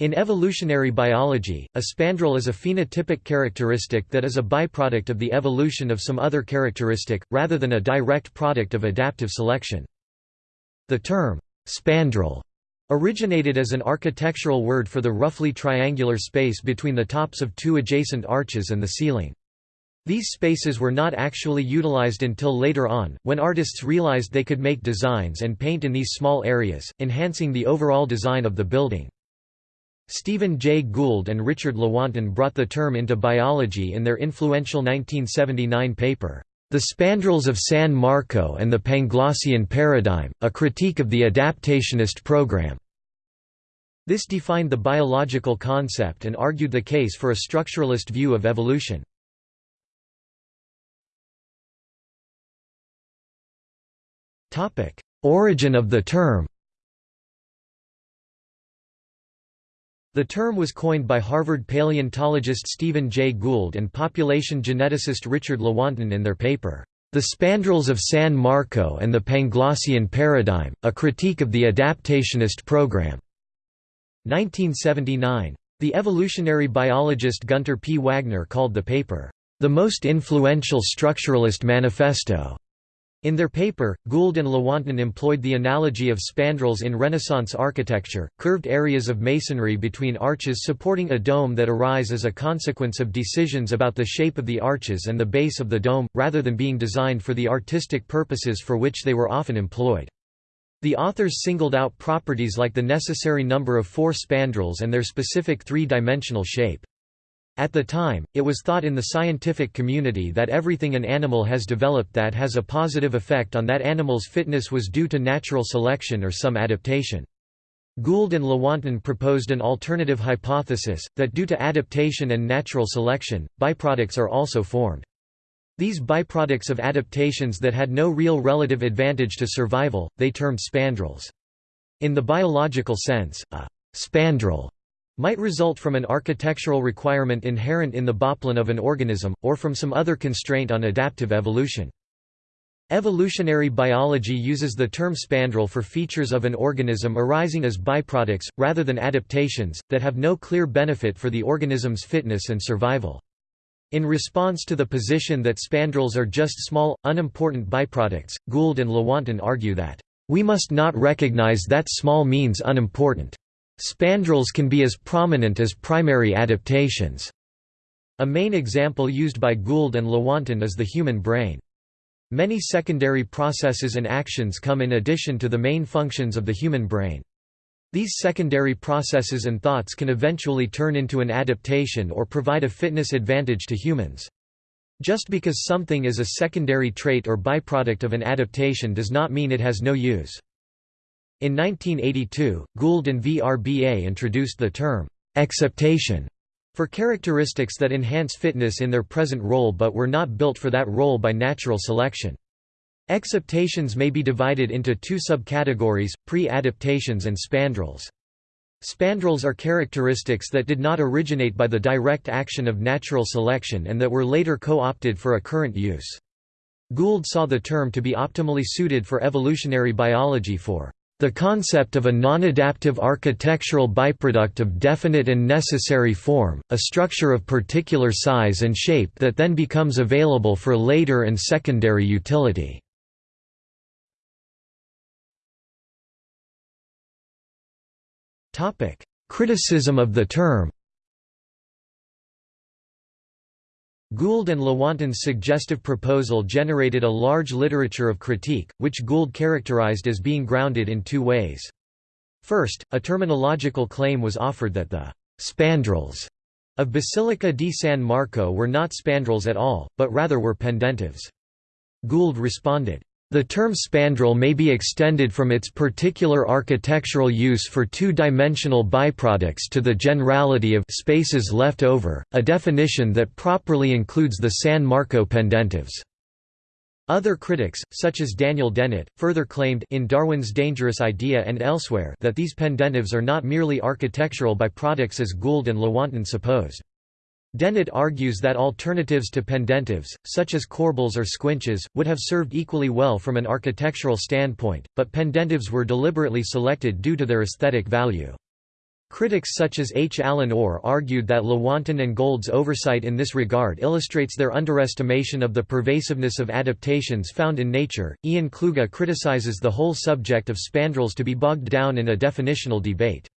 In evolutionary biology, a spandrel is a phenotypic characteristic that is a byproduct of the evolution of some other characteristic, rather than a direct product of adaptive selection. The term, spandrel, originated as an architectural word for the roughly triangular space between the tops of two adjacent arches and the ceiling. These spaces were not actually utilized until later on, when artists realized they could make designs and paint in these small areas, enhancing the overall design of the building. Stephen Jay Gould and Richard Lewontin brought the term into biology in their influential 1979 paper, The Spandrels of San Marco and the Panglossian Paradigm, a critique of the adaptationist program. This defined the biological concept and argued the case for a structuralist view of evolution. Origin of the term The term was coined by Harvard paleontologist Stephen Jay Gould and population geneticist Richard Lewontin in their paper, The Spandrels of San Marco and the Panglossian Paradigm, a critique of the adaptationist program. 1979. The evolutionary biologist Gunter P. Wagner called the paper, the most influential structuralist manifesto. In their paper, Gould and Lewontin employed the analogy of spandrels in Renaissance architecture, curved areas of masonry between arches supporting a dome that arise as a consequence of decisions about the shape of the arches and the base of the dome, rather than being designed for the artistic purposes for which they were often employed. The authors singled out properties like the necessary number of four spandrels and their specific three-dimensional shape. At the time, it was thought in the scientific community that everything an animal has developed that has a positive effect on that animal's fitness was due to natural selection or some adaptation. Gould and Lewontin proposed an alternative hypothesis, that due to adaptation and natural selection, byproducts are also formed. These byproducts of adaptations that had no real relative advantage to survival, they termed spandrels. In the biological sense, a spandrel might result from an architectural requirement inherent in the Bauplan of an organism, or from some other constraint on adaptive evolution. Evolutionary biology uses the term spandrel for features of an organism arising as byproducts, rather than adaptations, that have no clear benefit for the organism's fitness and survival. In response to the position that spandrels are just small, unimportant byproducts, Gould and Lewontin argue that, "...we must not recognize that small means unimportant." Spandrels can be as prominent as primary adaptations. A main example used by Gould and Lewontin is the human brain. Many secondary processes and actions come in addition to the main functions of the human brain. These secondary processes and thoughts can eventually turn into an adaptation or provide a fitness advantage to humans. Just because something is a secondary trait or byproduct of an adaptation does not mean it has no use. In 1982, Gould and Vrba introduced the term, exaptation, for characteristics that enhance fitness in their present role but were not built for that role by natural selection. Exaptations may be divided into two subcategories, pre-adaptations and spandrels. Spandrels are characteristics that did not originate by the direct action of natural selection and that were later co-opted for a current use. Gould saw the term to be optimally suited for evolutionary biology for the concept of a non-adaptive architectural byproduct of definite and necessary form, a structure of particular size and shape that then becomes available for later and secondary utility. Criticism of the term Gould and Lewontin's suggestive proposal generated a large literature of critique, which Gould characterized as being grounded in two ways. First, a terminological claim was offered that the «spandrels» of Basilica di San Marco were not spandrels at all, but rather were pendentives. Gould responded, the term spandrel may be extended from its particular architectural use for two-dimensional byproducts to the generality of spaces left over, a definition that properly includes the San Marco pendentives. Other critics, such as Daniel Dennett, further claimed in Darwin's Dangerous Idea and elsewhere that these pendentives are not merely architectural byproducts as Gould and Lewontin supposed. Dennett argues that alternatives to pendentives, such as corbels or squinches, would have served equally well from an architectural standpoint, but pendentives were deliberately selected due to their aesthetic value. Critics such as H. Allen Orr argued that Lewontin and Gould's oversight in this regard illustrates their underestimation of the pervasiveness of adaptations found in nature. Ian Kluge criticizes the whole subject of spandrels to be bogged down in a definitional debate.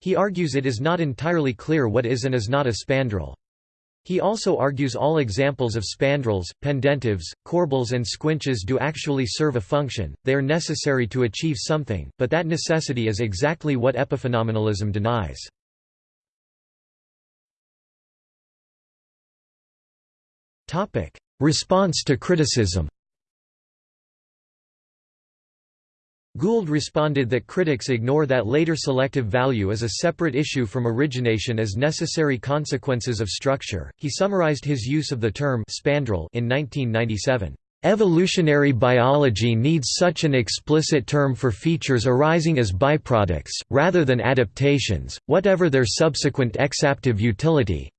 He argues it is not entirely clear what is and is not a spandrel. He also argues all examples of spandrels, pendentives, corbels and squinches do actually serve a function, they are necessary to achieve something, but that necessity is exactly what epiphenomenalism denies. Response to criticism Gould responded that critics ignore that later selective value is a separate issue from origination as necessary consequences of structure. He summarized his use of the term spandrel in 1997. Evolutionary biology needs such an explicit term for features arising as byproducts, rather than adaptations, whatever their subsequent exaptive utility,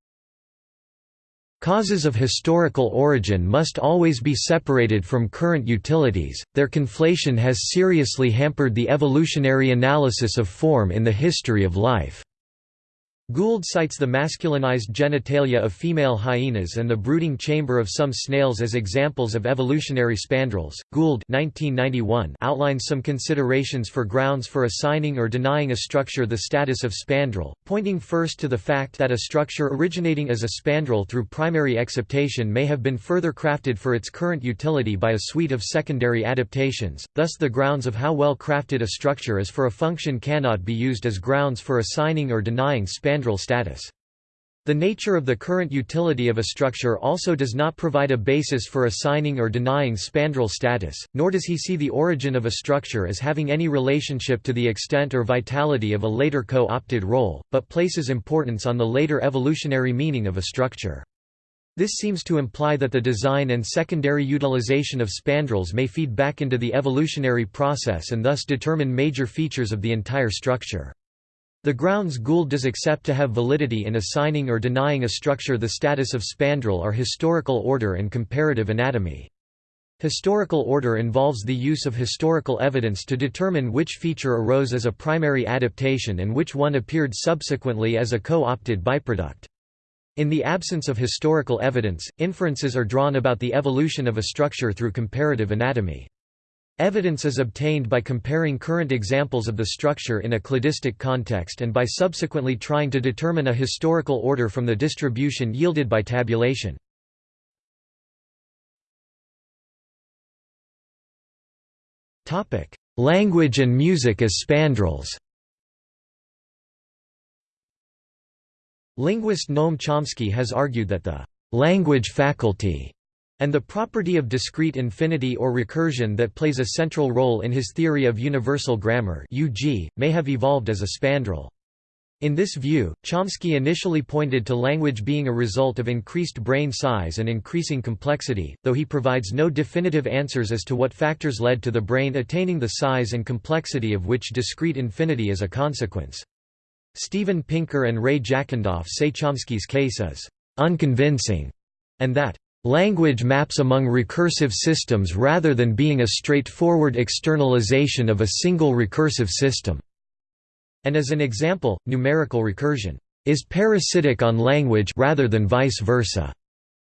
Causes of historical origin must always be separated from current utilities, their conflation has seriously hampered the evolutionary analysis of form in the history of life. Gould cites the masculinized genitalia of female hyenas and the brooding chamber of some snails as examples of evolutionary spandrels. Gould (1991) outlines some considerations for grounds for assigning or denying a structure the status of spandrel, pointing first to the fact that a structure originating as a spandrel through primary exaptation may have been further crafted for its current utility by a suite of secondary adaptations. Thus, the grounds of how well crafted a structure is for a function cannot be used as grounds for assigning or denying spandrel status. The nature of the current utility of a structure also does not provide a basis for assigning or denying spandrel status, nor does he see the origin of a structure as having any relationship to the extent or vitality of a later co-opted role, but places importance on the later evolutionary meaning of a structure. This seems to imply that the design and secondary utilization of spandrels may feed back into the evolutionary process and thus determine major features of the entire structure. The grounds Gould does accept to have validity in assigning or denying a structure the status of spandrel are historical order and comparative anatomy. Historical order involves the use of historical evidence to determine which feature arose as a primary adaptation and which one appeared subsequently as a co-opted byproduct. In the absence of historical evidence, inferences are drawn about the evolution of a structure through comparative anatomy. Evidence is obtained by comparing current examples of the structure in a cladistic context and by subsequently trying to determine a historical order from the distribution yielded by tabulation. Language and music as spandrels Linguist Noam Chomsky has argued that the language faculty and the property of discrete infinity or recursion that plays a central role in his theory of universal grammar UG, may have evolved as a spandrel. In this view, Chomsky initially pointed to language being a result of increased brain size and increasing complexity, though he provides no definitive answers as to what factors led to the brain attaining the size and complexity of which discrete infinity is a consequence. Steven Pinker and Ray Jackendoff say Chomsky's case is unconvincing, and that Language maps among recursive systems rather than being a straightforward externalization of a single recursive system. And as an example, numerical recursion is parasitic on language rather than vice versa,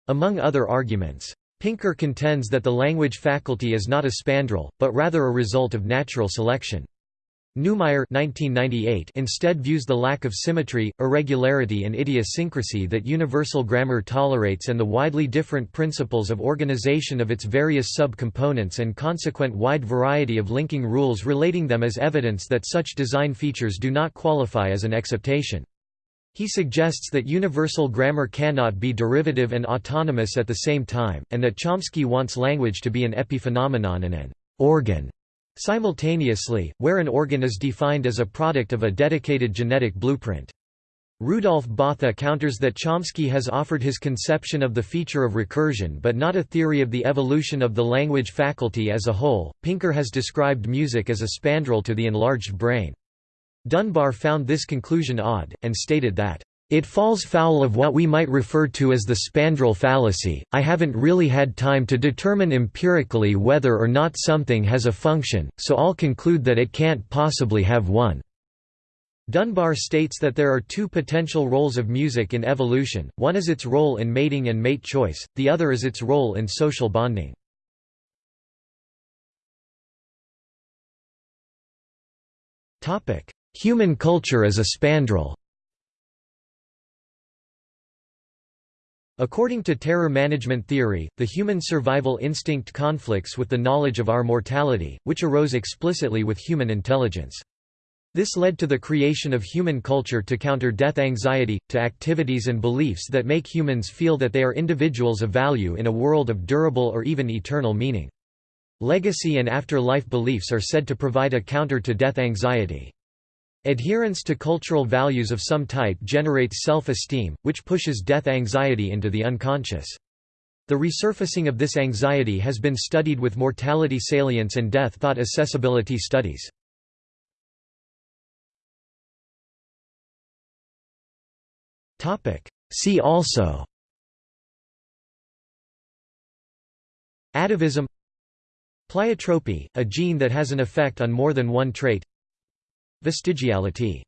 among other arguments. Pinker contends that the language faculty is not a spandrel, but rather a result of natural selection. Newmeyer instead views the lack of symmetry, irregularity and idiosyncrasy that universal grammar tolerates and the widely different principles of organization of its various sub-components and consequent wide variety of linking rules relating them as evidence that such design features do not qualify as an exaptation. He suggests that universal grammar cannot be derivative and autonomous at the same time, and that Chomsky wants language to be an epiphenomenon and an organ Simultaneously, where an organ is defined as a product of a dedicated genetic blueprint. Rudolf Botha counters that Chomsky has offered his conception of the feature of recursion but not a theory of the evolution of the language faculty as a whole. Pinker has described music as a spandrel to the enlarged brain. Dunbar found this conclusion odd, and stated that, it falls foul of what we might refer to as the spandrel fallacy. I haven't really had time to determine empirically whether or not something has a function, so I'll conclude that it can't possibly have one. Dunbar states that there are two potential roles of music in evolution, one is its role in mating and mate choice, the other is its role in social bonding. Human culture as a spandrel According to terror management theory, the human survival instinct conflicts with the knowledge of our mortality, which arose explicitly with human intelligence. This led to the creation of human culture to counter death anxiety, to activities and beliefs that make humans feel that they are individuals of value in a world of durable or even eternal meaning. Legacy and after-life beliefs are said to provide a counter to death anxiety. Adherence to cultural values of some type generates self-esteem, which pushes death anxiety into the unconscious. The resurfacing of this anxiety has been studied with mortality salience and death thought accessibility studies. See also Atavism Pleiotropy, a gene that has an effect on more than one trait Vestigiality